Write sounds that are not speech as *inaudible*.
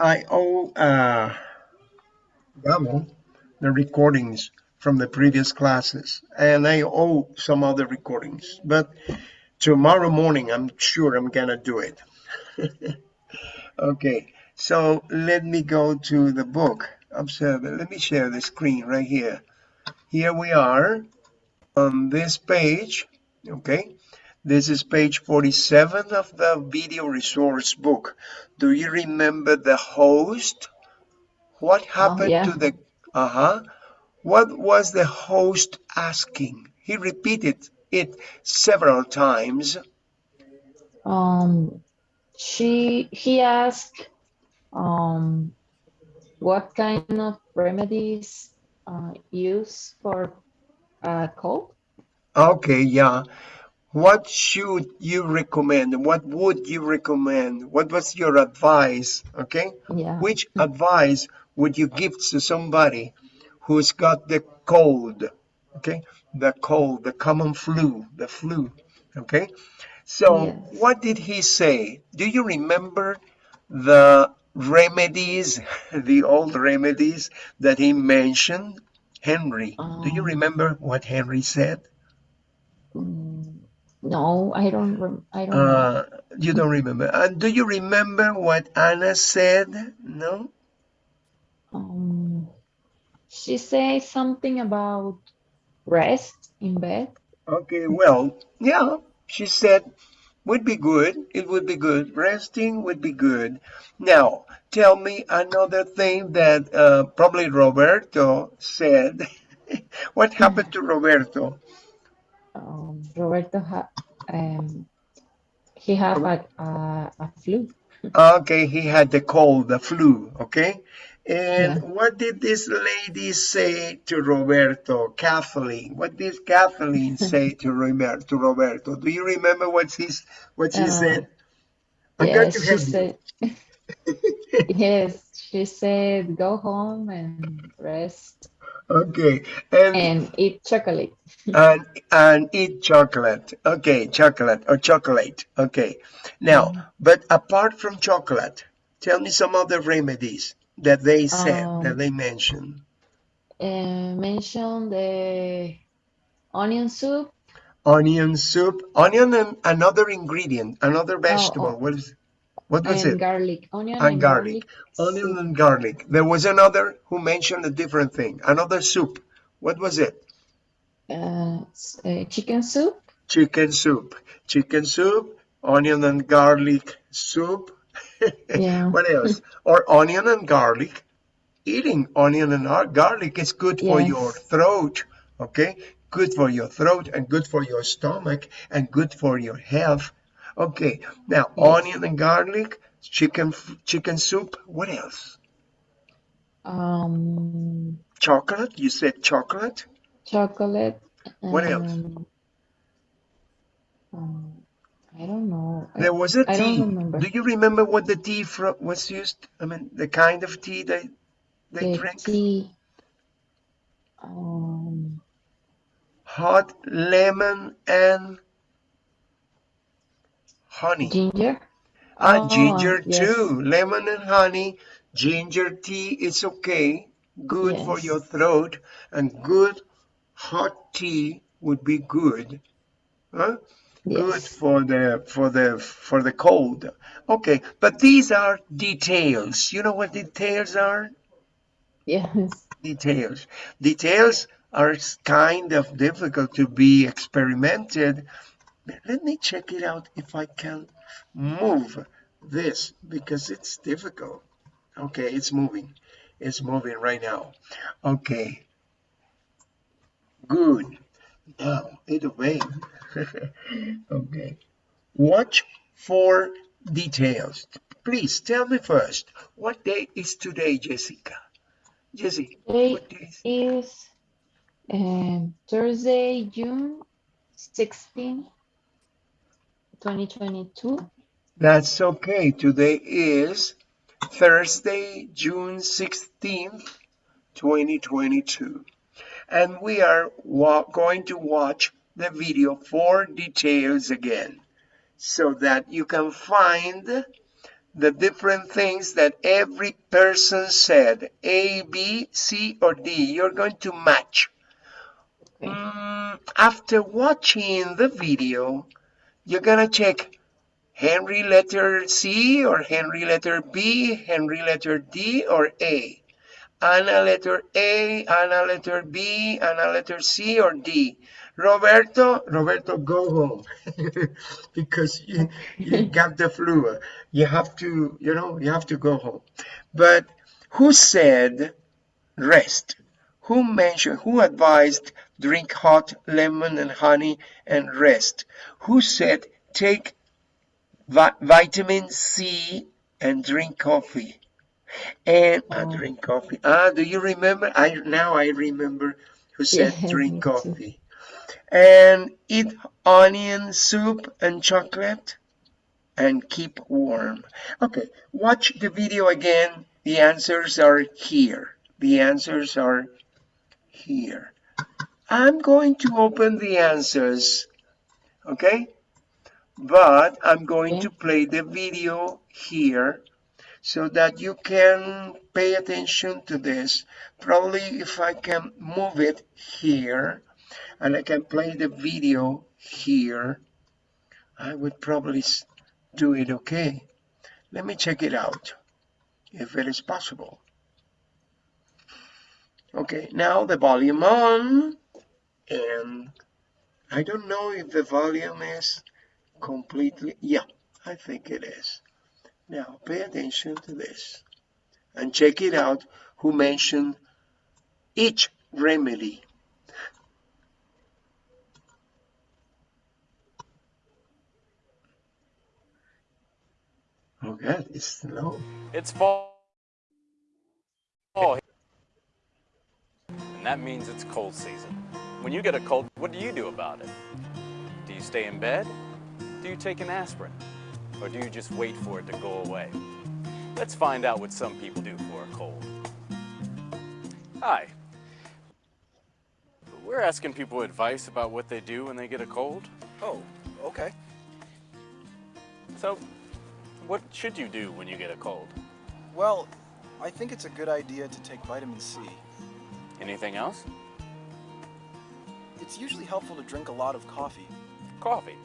I owe uh, the recordings from the previous classes, and I owe some other recordings, but tomorrow morning, I'm sure I'm gonna do it. *laughs* okay, so let me go to the book. Observe it. Let me share the screen right here. Here we are on this page, okay? This is page 47 of the video resource book. Do you remember the host? What Oh, happened yeah. to the, uh-huh. What was the host asking? He repeated it several times. Um, she he asked um what kind of remedies uh use for uh cold? Okay, yeah. What should you recommend? What would you recommend? What was your advice? Okay. Yeah. Which advice would you give to somebody who's got the cold? Okay. The cold, the common flu, the flu. Okay. So Yes. what did he say? Do you remember the remedies, *laughs* the old remedies that he mentioned? Henry, do you Um, remember what Henry said? No, I don't rem I don't. Uh, you don't remember. And do you remember what Anna said? No? Um, she said something about rest in bed. Okay, well, yeah, she said would be good. It would be good. Resting would be good. Now, tell me another thing that uh, probably Roberto said. *laughs* what happened to Roberto? Um, Roberto ha um he have a a, a flu. Okay, he had the cold, the flu, okay? And Yeah. what did this lady say to Roberto, Kathleen? What did Kathleen *laughs* say to Roberto? To Roberto? Do you remember what she's what she Uh, said? I'm yes, she you. said *laughs* yes, she said go home and rest Okay, and and eat chocolate. and and eat chocolate. Okay, chocolate or chocolate. Okay. Now, Mm. but apart from chocolate, tell me some other remedies that they said, that Um, they mentioned. uh, mention the onion soup. Onion soup, onion and another ingredient, another Oh, vegetable. oh, What is what was and it? garlic, onion And and garlic. garlic Onion and garlic. There was another who mentioned a different thing. Another soup. What was it? Uh, uh, chicken soup. Chicken soup. Chicken soup, onion and garlic soup. *laughs* Yeah. What else? Or onion and garlic. Eating onion and garlic is good for your throat, okay? Good for your throat and good for your stomach and good for your health. Okay, now Yes. onion and garlic, chicken chicken soup. What else? Um, Chocolate? You said chocolate? chocolate. What else? Um, I don't know. There was a I don't tea. remember. Do you remember what the tea fro was used? I mean, the kind of tea they they The drink? tea. Um, Hot lemon and honey. ginger. Ah, Oh, ginger yes. too. Lemon and honey. Ginger tea is okay. Good for your throat. And good hot tea would be good. Huh? Yes. Good for the for the for the cold. Okay, but these are details. You know what details are? Yes. Details. Details are kind of difficult to be experimented. Let me check it out if I can move this because it's difficult. Okay, it's moving. It's moving right now. Okay, good. Now, it obeyed. *laughs* okay. Watch for details. Please tell me first, what day is today, Jessica? jessica Today what day is is um, Thursday, June 16, 2022. That's okay. Today is Thursday, June 16th, 2022. And we are going to watch the video for details again so that you can find the different things that every person said A, B, C, or D. You're going to match. Okay. Mm, after watching the video, you're gonna check Henry letter C or Henry letter B, Henry letter D or A. Anna letter A, Anna letter B, Anna letter C or D. Roberto, Roberto, go home *laughs* because you, you got the flu. You have to, you know, you have to go home. But who said rest? Who mentioned, who advised drink hot lemon and honey and rest? Who said take vi vitamin C and drink coffee? And I Oh. drink coffee. Ah, do you remember? I now I remember who said *laughs* Yes, drink coffee. And eat onion soup and chocolate and keep warm. Okay, watch the video again. The answers are here. The answers are here. I'm going to open the answers, okay? But I'm going Okay. to play the video here so that you can pay attention to this. Probably if I can move it here and I can play the video here, I would probably do it okay. Let me check it out if it is possible. Okay, now the volume on and I don't know if the volume is completely, yeah, I think it is. Now pay attention to this and check it out who mentioned each remedy. Oh God, it's slow. It's fall. fall. And that means it's cold season. When you get a cold, what do you do about it? Do you stay in bed? Do you take an aspirin? Or do you just wait for it to go away? Let's find out what some people do for a cold. Hi. We're asking people advice about what they do when they get a cold. Oh, okay. So, what should you do when you get a cold? Well, I think it's a good idea to take vitamin C. Anything else? It's usually helpful to drink a lot of coffee. Coffee.